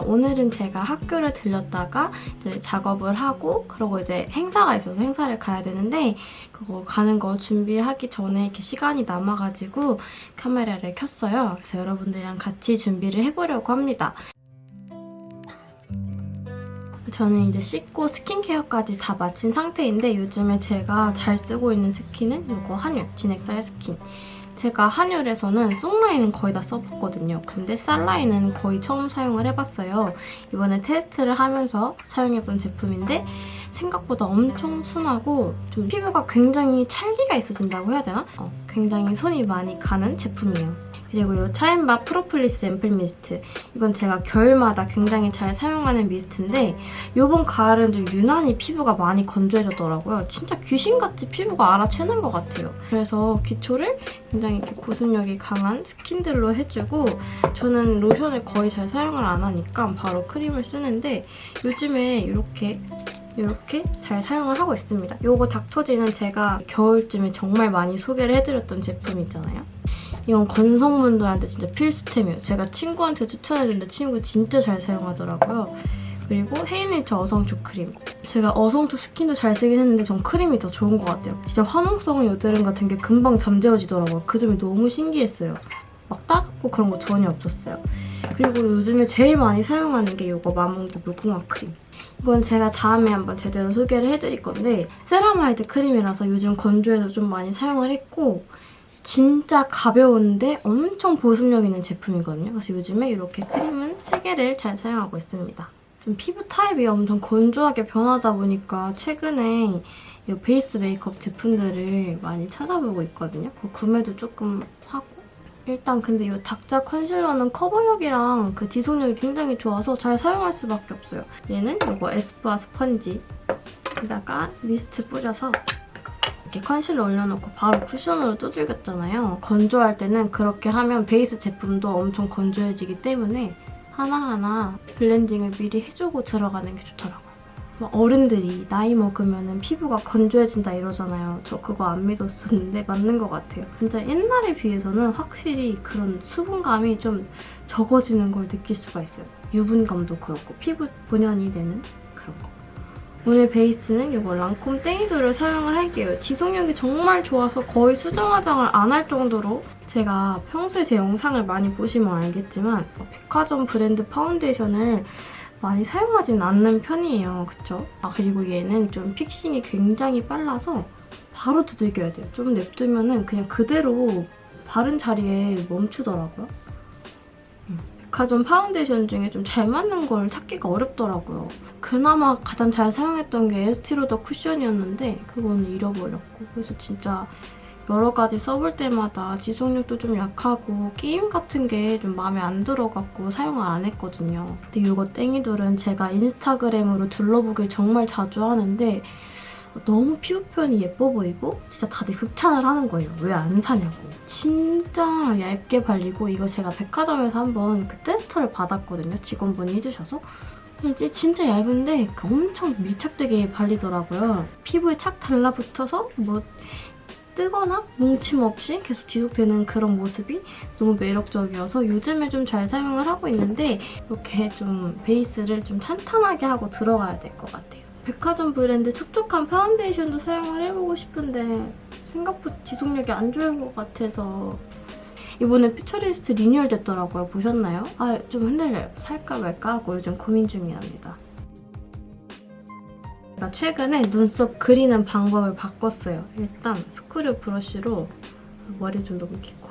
오늘은 제가 학교를 들렸다가 작업을 하고 그러고 이제 행사가 있어서 행사를 가야 되는데 그거 가는 거 준비하기 전에 이렇게 시간이 남아가지고 카메라를 켰어요. 그래서 여러분들이랑 같이 준비를 해보려고 합니다. 저는 이제 씻고 스킨케어까지 다 마친 상태인데 요즘에 제가 잘 쓰고 있는 스킨은 이거 한율 진액쌀 스킨. 제가 한율에서는 쑥라인은 거의 다 써봤거든요. 근데 쌀라인은 거의 처음 사용을 해봤어요. 이번에 테스트를 하면서 사용해본 제품인데 생각보다 엄청 순하고 좀 피부가 굉장히 찰기가 있어진다고 해야 되나? 어, 굉장히 손이 많이 가는 제품이에요. 그리고 이 차앤박 프로폴리스 앰플 미스트. 이건 제가 겨울마다 굉장히 잘 사용하는 미스트인데 이번 가을은 좀 유난히 피부가 많이 건조해졌더라고요. 진짜 귀신같이 피부가 알아채는 것 같아요. 그래서 기초를 굉장히 이렇게 보습력이 강한 스킨들로 해주고 저는 로션을 거의 잘 사용을 안 하니까 바로 크림을 쓰는데 요즘에 이렇게 이렇게 잘 사용을 하고 있습니다. 이거 닥터지는 제가 겨울쯤에 정말 많이 소개를 해드렸던 제품 있잖아요. 이건 건성분들한테 진짜 필수템이에요. 제가 친구한테 추천해줬는데 친구 진짜 잘 사용하더라고요. 그리고 헤일리처 어성초 크림. 제가 어성초 스킨도 잘 쓰긴 했는데 전 크림이 더 좋은 것 같아요. 진짜 화농성 여드름 같은 게 금방 잠재워지더라고요. 그 점이 너무 신기했어요. 막 따갑고 그런 거 전혀 없었어요. 그리고 요즘에 제일 많이 사용하는 게 이거 마몽드 무궁화 크림. 이건 제가 다음에 한번 제대로 소개를 해드릴 건데 세라마이드 크림이라서 요즘 건조해서 좀 많이 사용을 했고 진짜 가벼운데 엄청 보습력 있는 제품이거든요. 그래서 요즘에 이렇게 크림은 3개를 잘 사용하고 있습니다. 좀 피부 타입이 엄청 건조하게 변하다 보니까 최근에 이 베이스 메이크업 제품들을 많이 찾아보고 있거든요. 그 구매도 조금 하고 일단 근데 이 닥자 컨실러는 커버력이랑 그 지속력이 굉장히 좋아서 잘 사용할 수밖에 없어요. 얘는 이거 에스쁘아 스펀지에다가 미스트 뿌려서 이렇게 컨실러 올려놓고 바로 쿠션으로 두들겼잖아요. 건조할 때는 그렇게 하면 베이스 제품도 엄청 건조해지기 때문에 하나하나 블렌딩을 미리 해주고 들어가는 게 좋더라고요. 어른들이 나이 먹으면 피부가 건조해진다 이러잖아요. 저 그거 안 믿었었는데 맞는 것 같아요. 진짜 옛날에 비해서는 확실히 그런 수분감이 좀 적어지는 걸 느낄 수가 있어요. 유분감도 그렇고 피부 본연이 되는 그런 거. 오늘 베이스는 이거 랑콤 땡이돌을 사용을 할게요. 지속력이 정말 좋아서 거의 수정 화장을 안 할 정도로 제가 평소에 제 영상을 많이 보시면 알겠지만 백화점 브랜드 파운데이션을 많이 사용하진 않는 편이에요. 그쵸? 아 그리고 얘는 좀 fixing이 굉장히 빨라서 바로 두들겨야 돼요. 좀 냅두면 은 그냥 그대로 바른 자리에 멈추더라고요. 백화점 파운데이션 중에 좀 잘 맞는 걸 찾기가 어렵더라고요. 그나마 가장 잘 사용했던 게 에스티로더 쿠션이었는데 그거는 잃어버렸고 그래서 진짜 여러 가지 써볼 때마다 지속력도 좀 약하고 끼임 같은 게 좀 마음에 안 들어갖고 사용을 안 했거든요. 근데 이거 땡이돌은 제가 인스타그램으로 둘러보길 정말 자주 하는데 너무 피부 표현이 예뻐 보이고 진짜 다들 극찬을 하는 거예요. 왜 안 사냐고. 진짜 얇게 발리고 이거 제가 백화점에서 한번 그 테스터를 받았거든요. 직원분이 해주셔서. 이제 진짜 얇은데 엄청 밀착되게 발리더라고요. 피부에 착 달라붙어서 뭐 뜨거나 뭉침 없이 계속 지속되는 그런 모습이 너무 매력적이어서 요즘에 좀 잘 사용을 하고 있는데 이렇게 좀 베이스를 좀 탄탄하게 하고 들어가야 될 것 같아요. 백화점 브랜드 촉촉한 파운데이션도 사용을 해보고 싶은데 생각보다 지속력이 안 좋은 것 같아서 이번에 퓨처리스트 리뉴얼 됐더라고요. 보셨나요? 아, 좀 흔들려요. 살까 말까 하고 요즘 고민 중이랍니다. 제가 최근에 눈썹 그리는 방법을 바꿨어요. 일단 스크류 브러쉬로 머리 좀 넘기고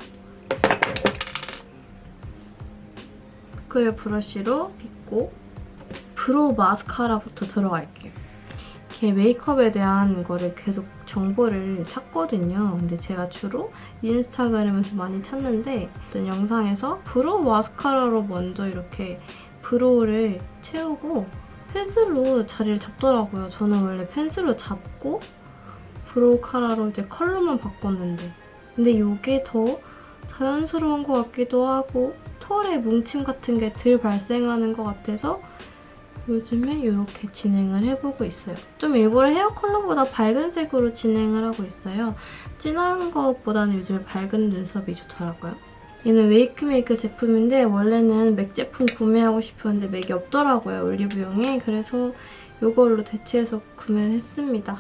스크류 브러쉬로 빗고 brow 마스카라부터 들어갈게요. 이렇게 메이크업에 대한 거를 계속 정보를 찾거든요. 근데 제가 주로 인스타그램에서 많이 찾는데 어떤 영상에서 brow 마스카라로 먼저 이렇게 brow를 채우고 펜슬로 자리를 잡더라고요. 저는 원래 펜슬로 잡고 brow 카라로 이제 컬러만 바꿨는데 근데 이게 더 자연스러운 것 같기도 하고 털에 뭉침 같은 게 덜 발생하는 것 같아서 요즘에 이렇게 진행을 해보고 있어요. 좀 일부러 헤어 컬러보다 밝은 색으로 진행을 하고 있어요. 진한 것보다는 요즘에 밝은 눈썹이 좋더라고요. 얘는 웨이크메이크 제품인데 원래는 맥 제품 구매하고 싶었는데 맥이 없더라고요, 올리브영에. 그래서 이걸로 대체해서 구매를 했습니다.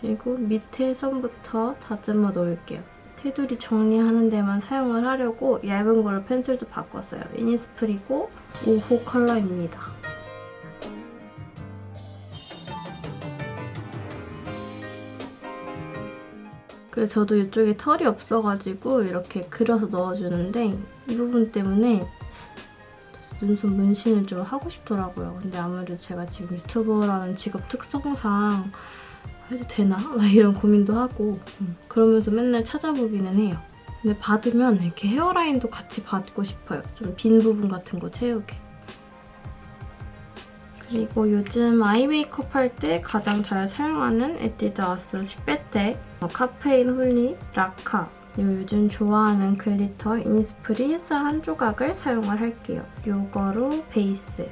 그리고 밑에 선부터 다듬어 놓을게요. 테두리 정리하는 데만 사용을 하려고 얇은 걸로 펜슬도 바꿨어요. 이니스프리고 5호 컬러입니다. 그 저도 이쪽에 털이 없어가지고 이렇게 그려서 넣어주는데 이 부분 때문에 눈썹 문신을 좀 하고 싶더라고요. 근데 아무래도 제가 지금 유튜버라는 직업 특성상 해도 되나? 막 이런 고민도 하고 음, 그러면서 맨날 찾아보기는 해요. 근데 받으면 이렇게 헤어라인도 같이 받고 싶어요. 좀 빈 부분 같은 거 채우게. 그리고 요즘 아이 메이크업 할 때 가장 잘 사용하는 에뛰드 아스 10배대 카페인 홀리 라카 요즘 좋아하는 glitter 이니스프리 햇살 한 조각을 사용을 할게요. 요거로 베이스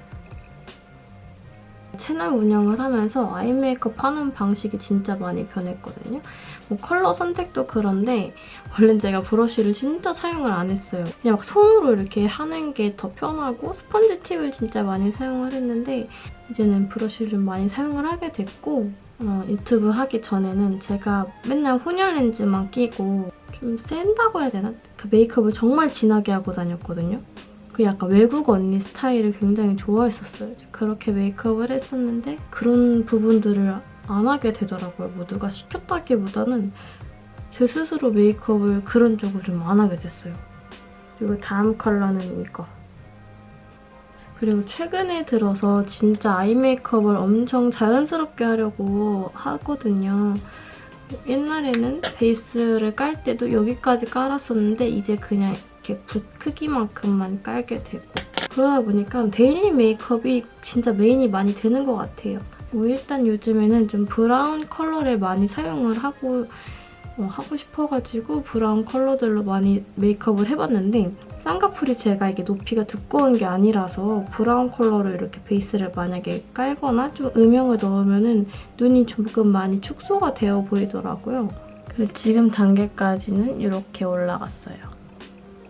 채널 운영을 하면서 eye 메이크업 하는 방식이 진짜 많이 변했거든요. 뭐 컬러 선택도 그런데 원래는 제가 브러쉬를 진짜 사용을 안 했어요. 그냥 막 손으로 이렇게 하는 게 더 편하고 스펀지 팁을 진짜 많이 사용을 했는데 이제는 브러쉬를 좀 많이 사용을 하게 됐고 어, 유튜브 하기 전에는 제가 맨날 혼혈 렌즈만 끼고 좀 센다고 해야 되나? 그 메이크업을 정말 진하게 하고 다녔거든요. 그 약간 외국 언니 스타일을 굉장히 좋아했었어요. 그렇게 메이크업을 했었는데 그런 부분들을 안 하게 되더라고요. 뭐 누가 시켰다기보다는 제 스스로 메이크업을 그런 쪽을 좀 안 하게 됐어요. 그리고 다음 컬러는 이거. 그리고 최근에 들어서 진짜 아이 메이크업을 엄청 자연스럽게 하려고 하거든요. 옛날에는 베이스를 깔 때도 여기까지 깔았었는데 이제 그냥 이렇게 붓 크기만큼만 깔게 되고 그러다 보니까 daily 메이크업이 진짜 메인이 많이 되는 것 같아요. 뭐 일단 요즘에는 좀 브라운 컬러를 많이 사용을 하고 어, 하고 싶어가지고 브라운 컬러들로 많이 메이크업을 해봤는데 쌍꺼풀이 제가 이게 높이가 두꺼운 게 아니라서 브라운 컬러로 이렇게 베이스를 만약에 깔거나 좀 음영을 넣으면 은 눈이 조금 많이 축소가 되어 보이더라고요. 그래서 지금 단계까지는 이렇게 올라갔어요.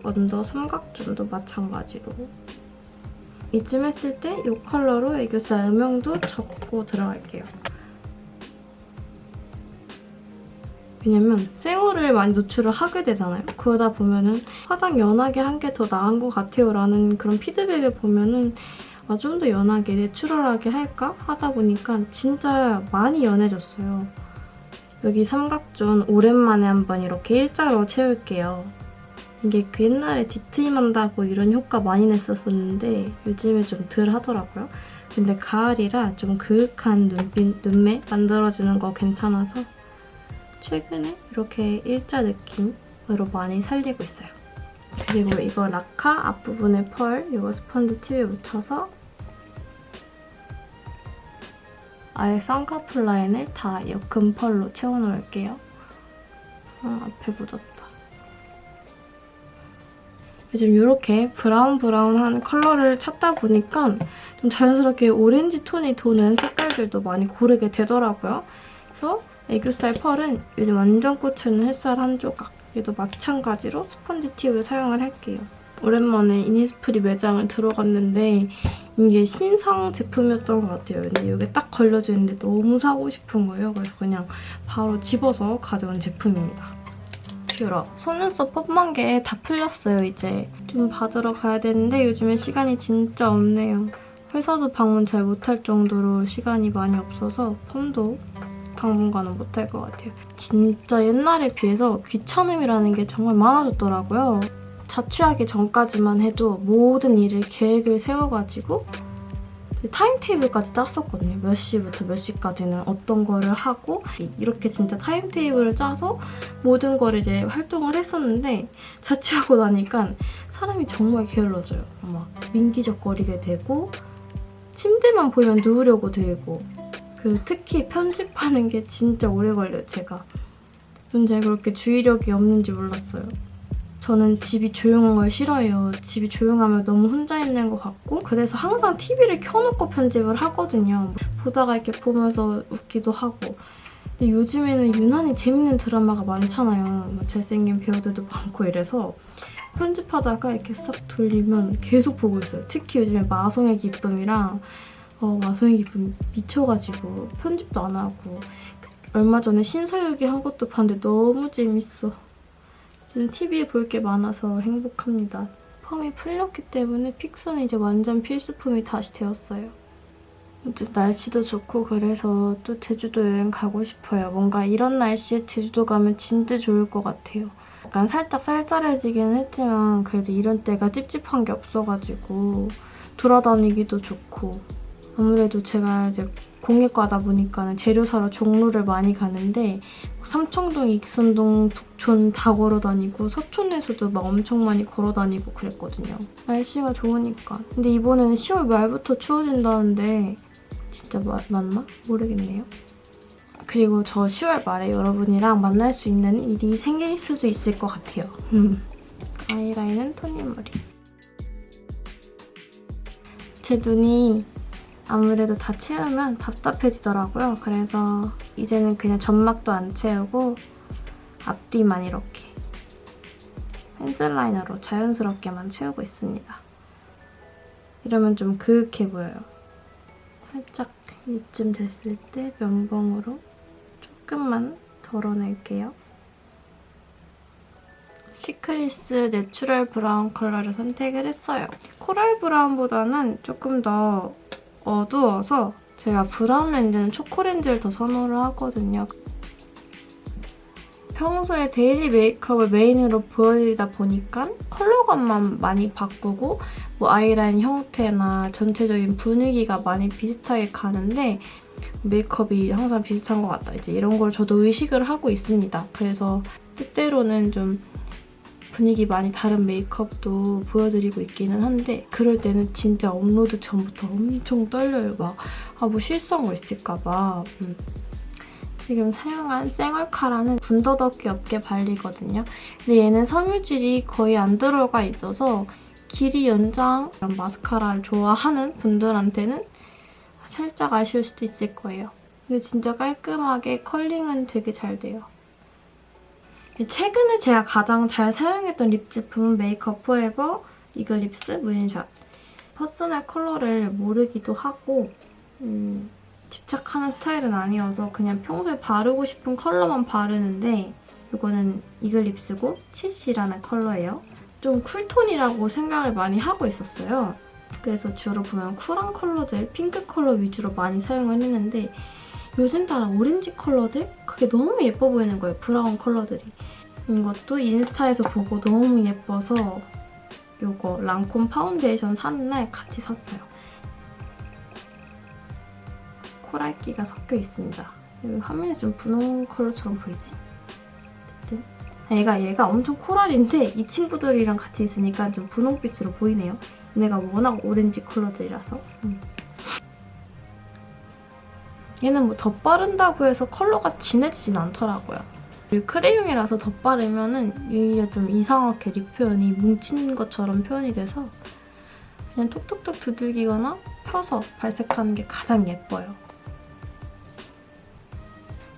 언더 삼각존도 마찬가지로 이쯤 했을 때 이 컬러로 애교살 음영도 접고 들어갈게요. 왜냐면 생얼을 많이 노출을 하게 되잖아요. 그러다 보면은 화장 연하게 한 게 더 나은 것 같아요 라는 그런 피드백을 보면은 아, 좀 더 연하게 내추럴하게 할까 하다 보니까 진짜 많이 연해졌어요. 여기 삼각존 오랜만에 한번 이렇게 일자로 채울게요. 이게 그 옛날에 뒤트임 한다고 이런 효과 많이 냈었었는데 요즘에 좀 덜 하더라고요. 근데 가을이라 좀 그윽한 눈빛, 눈매 만들어주는 거 괜찮아서 최근에 이렇게 일자 느낌으로 많이 살리고 있어요. 그리고 이거 라카 앞부분에 펄 이거 스펀지 팁에 묻혀서 아예 쌍꺼풀 라인을 다 옅은 펄로 채워놓을게요. 아, 앞에 묻었다. 요즘 이렇게 브라운 브라운한 컬러를 찾다 보니까 좀 자연스럽게 오렌지 톤이 도는 색깔들도 많이 고르게 되더라고요. 그래서 애교살 펄은 요즘 완전 꽂혀있는 햇살 한 조각. 얘도 마찬가지로 스펀지 팁을 사용을 할게요. 오랜만에 이니스프리 매장을 들어갔는데 이게 신상 제품이었던 것 같아요. 근데 이게 딱 걸려져 있는데 너무 사고 싶은 거예요. 그래서 그냥 바로 집어서 가져온 제품입니다. 뷰러. 속눈썹 펌한 게다 풀렸어요, 이제. 좀 받으러 가야 되는데 요즘에 시간이 진짜 없네요. 회사도 방문 잘 못할 정도로 시간이 많이 없어서 펌도 당분간은 못할 것 같아요. 진짜 옛날에 비해서 귀찮음이라는 게 정말 많아졌더라고요. 자취하기 전까지만 해도 모든 일을 계획을 세워가지고 타임테이블까지 짰었거든요. 몇 시부터 몇 시까지는 어떤 거를 하고 이렇게 진짜 타임테이블을 짜서 모든 거를 이제 활동을 했었는데 자취하고 나니까 사람이 정말 게을러져요. 막 민기적거리게 되고 침대만 보이면 누우려고 되고 그 특히 편집하는 게 진짜 오래 걸려요, 제가. 전 제가 그렇게 주의력이 없는지 몰랐어요. 저는 집이 조용한 걸 싫어해요. 집이 조용하면 너무 혼자 있는 것 같고 그래서 항상 TV를 켜놓고 편집을 하거든요. 보다가 이렇게 보면서 웃기도 하고 근데 요즘에는 유난히 재밌는 드라마가 많잖아요. 뭐 잘생긴 배우들도 많고 이래서 편집하다가 이렇게 싹 돌리면 계속 보고 있어요. 특히 요즘에 마성의 기쁨이랑 어, 마성의 기쁨 미쳐가지고 편집도 안 하고 얼마 전에 신서유기 한 것도 봤는데 너무 재밌어. 지금 TV에 볼 게 많아서 행복합니다. 펌이 풀렸기 때문에 픽서는 이제 완전 필수품이 다시 되었어요. 요즘 날씨도 좋고 그래서 또 제주도 여행 가고 싶어요. 뭔가 이런 날씨에 제주도 가면 진짜 좋을 것 같아요. 약간 살짝 쌀쌀해지긴 했지만 그래도 이런 때가 찝찝한 게 없어가지고 돌아다니기도 좋고 아무래도 제가 이제 공예과다 보니까 재료 사러 종로를 많이 가는데 삼청동, 익선동, 북촌 다 걸어 다니고 서촌에서도 막 엄청 많이 걸어 다니고 그랬거든요. 날씨가 좋으니까. 근데 이번에는 10월 말부터 추워진다는데 진짜 마, 맞나? 모르겠네요. 그리고 저 10월 말에 여러분이랑 만날 수 있는 일이 생길 수도 있을 것 같아요. 아이라인은 토니 머리. 제 눈이 아무래도 다 채우면 답답해지더라고요. 그래서 이제는 그냥 점막도 안 채우고 앞뒤만 이렇게 펜슬 라이너로 자연스럽게만 채우고 있습니다. 이러면 좀 그윽해 보여요. 살짝 이쯤 됐을 때 면봉으로 조금만 덜어낼게요. 시크리스 내추럴 브라운 컬러를 선택을 했어요. 코랄 브라운보다는 조금 더 어두워서 제가 브라운 렌즈는 초코 렌즈를 더 선호를 하거든요. 평소에 daily 메이크업을 메인으로 보여드리다 보니까 컬러감만 많이 바꾸고 뭐 아이라인 형태나 전체적인 분위기가 많이 비슷하게 가는데 메이크업이 항상 비슷한 것 같다. 이제 이런 걸 저도 의식을 하고 있습니다. 그래서 때때로는 좀 분위기 많이 다른 메이크업도 보여드리고 있기는 한데 그럴 때는 진짜 업로드 전부터 엄청 떨려요. 막 아 뭐 실수한 거 있을까 봐. 음. 지금 사용한 쌩얼카라는 군더더기 없게 발리거든요. 근데 얘는 섬유질이 거의 안 들어가 있어서 길이 연장 이런 마스카라를 좋아하는 분들한테는 살짝 아쉬울 수도 있을 거예요. 근데 진짜 깔끔하게 curling은 되게 잘 돼요. 최근에 제가 가장 잘 사용했던 립 제품은 메이크업 포에버 이글립스 무인샷. personal color를 모르기도 하고 음, 집착하는 스타일은 아니어서 그냥 평소에 바르고 싶은 컬러만 바르는데 이거는 이글립스고 치시라는 컬러예요. 좀 cool tone이라고 생각을 많이 하고 있었어요. 그래서 주로 보면 cool한 컬러들, 핑크 컬러 위주로 많이 사용을 했는데 요즘 따라 오렌지 컬러들? 그게 너무 예뻐 보이는 거예요, 브라운 컬러들이. 이것도 인스타에서 보고 너무 예뻐서 이거 랑콤 파운데이션 사는 날 같이 샀어요. 코랄기가 섞여 있습니다. 화면에 좀 분홍 컬러처럼 보이지? 어쨌든 얘가 얘가 엄청 코랄인데 이 친구들이랑 같이 있으니까 좀 분홍빛으로 보이네요. 얘네가 워낙 오렌지 컬러들이라서 음. 얘는 뭐 덧바른다고 해서 컬러가 진해지진 않더라고요. 크레용이라서 덧바르면 여기가 좀 이상하게 립 표현이 뭉친 것처럼 표현이 돼서 그냥 톡톡톡 두들기거나 펴서 발색하는 게 가장 예뻐요.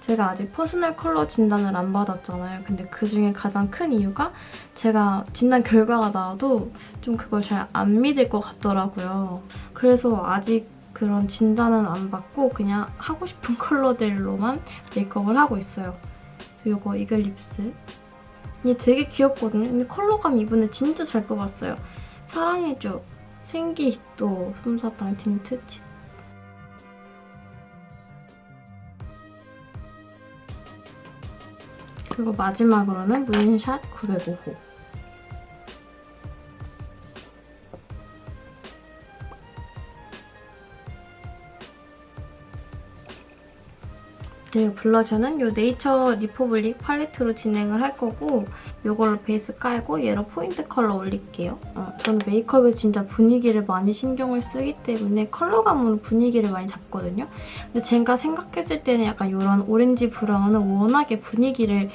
제가 아직 personal color 진단을 안 받았잖아요. 근데 그중에 가장 큰 이유가 제가 진단 결과가 나와도 좀 그걸 잘 안 믿을 것 같더라고요. 그래서 아직 그런 진단은 안 받고 그냥 하고 싶은 컬러들로만 메이크업을 하고 있어요. 이거 이글립스. 얘 되게 귀엽거든요. 근데 컬러감 이번에 진짜 잘 뽑았어요. 사랑해줘. 생기 또 솜사탕 틴트 그리고 마지막으로는 무인샷 905호. 그리고 블러셔는 이 네이처 리퍼블릭 팔레트로 진행을 할 거고 이걸로 베이스 깔고 얘로 포인트 컬러 올릴게요. 어, 저는 메이크업에 진짜 분위기를 많이 신경을 쓰기 때문에 컬러감으로 분위기를 많이 잡거든요. 근데 제가 생각했을 때는 약간 이런 오렌지 브라운은 워낙에 분위기를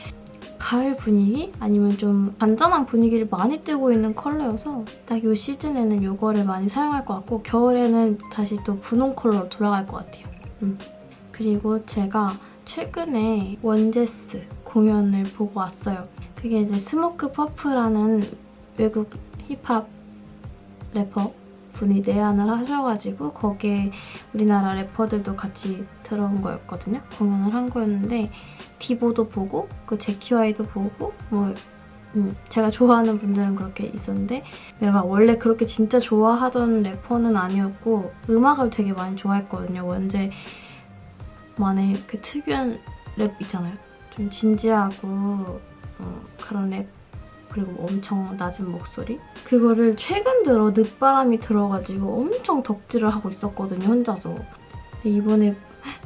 가을 분위기? 아니면 좀 잔잔한 분위기를 많이 띄고 있는 컬러여서 딱 이 시즌에는 이거를 많이 사용할 것 같고 겨울에는 다시 또 분홍 컬러로 돌아갈 것 같아요. 음. 그리고 제가 최근에 원제스 공연을 보고 왔어요. 그게 이제 Smokepurpp라는 외국 힙합 래퍼 분이 내한을 하셔가지고 거기에 우리나라 래퍼들도 같이 들어온 거였거든요. 공연을 한 거였는데 디보도 보고 그 Jvcki Wai도 보고 뭐 음, 제가 좋아하는 분들은 그렇게 있었는데 내가 원래 그렇게 진짜 좋아하던 래퍼는 아니었고 음악을 되게 많이 좋아했거든요. 원제 만의 그 특유한 랩 있잖아요. 좀 진지하고 어, 그런 랩. 그리고 엄청 낮은 목소리? 그거를 최근 들어 늦바람이 들어가지고 엄청 덕질을 하고 있었거든요 혼자서. 이번에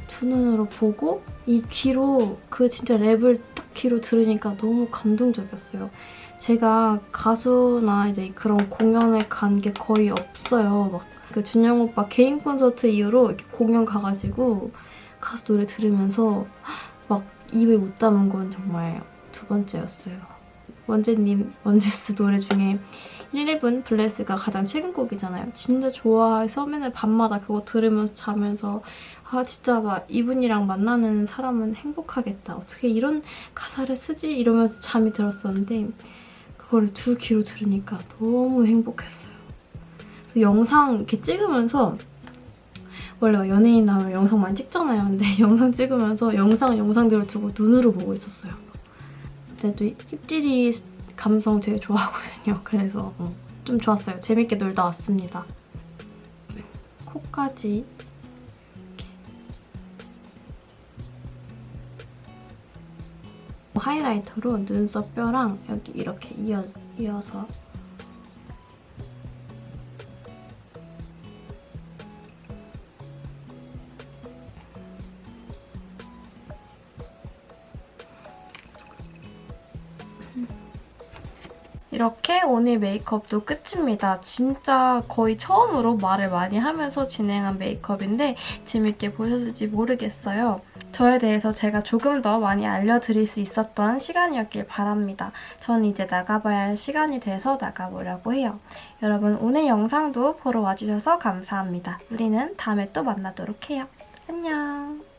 두 눈으로 보고 이 귀로 그 진짜 랩을 딱 귀로 들으니까 너무 감동적이었어요. 제가 가수나 이제 그런 공연을 간게 거의 없어요. 막 그 준영 오빠 개인 콘서트 이후로 이렇게 공연 가가지고 가수 노래 들으면서 막 입에 못 담은 건 정말 두 번째였어요 원재님, 원제스 노래 중에 1렙은 블레스가 가장 최근 곡이잖아요. 진짜 좋아해서 맨날 밤마다 그거 들으면서 자면서 아 진짜 막 이분이랑 만나는 사람은 행복하겠다. 어떻게 이런 가사를 쓰지? 이러면서 잠이 들었었는데 그거를 두 귀로 들으니까 너무 행복했어요. 그래서 영상 이렇게 찍으면서 원래 막 연예인 나오면 영상 많이 찍잖아요. 근데 영상 찍으면서 영상 영상들을 두고 눈으로 보고 있었어요. 그래도 힙질이 감성 되게 좋아하거든요. 그래서 어, 좀 좋았어요. 재밌게 놀다 왔습니다. 코까지 이렇게. 하이라이터로 눈썹 뼈랑 여기 이렇게 이어, 이어서 이렇게 오늘 메이크업도 끝입니다. 진짜 거의 처음으로 말을 많이 하면서 진행한 메이크업인데 재밌게 보셨을지 모르겠어요. 저에 대해서 제가 조금 더 많이 알려드릴 수 있었던 시간이었길 바랍니다. 저는 이제 나가봐야 할 시간이 돼서 나가보려고 해요. 여러분 오늘 영상도 보러 와주셔서 감사합니다. 우리는 다음에 또 만나도록 해요. 안녕!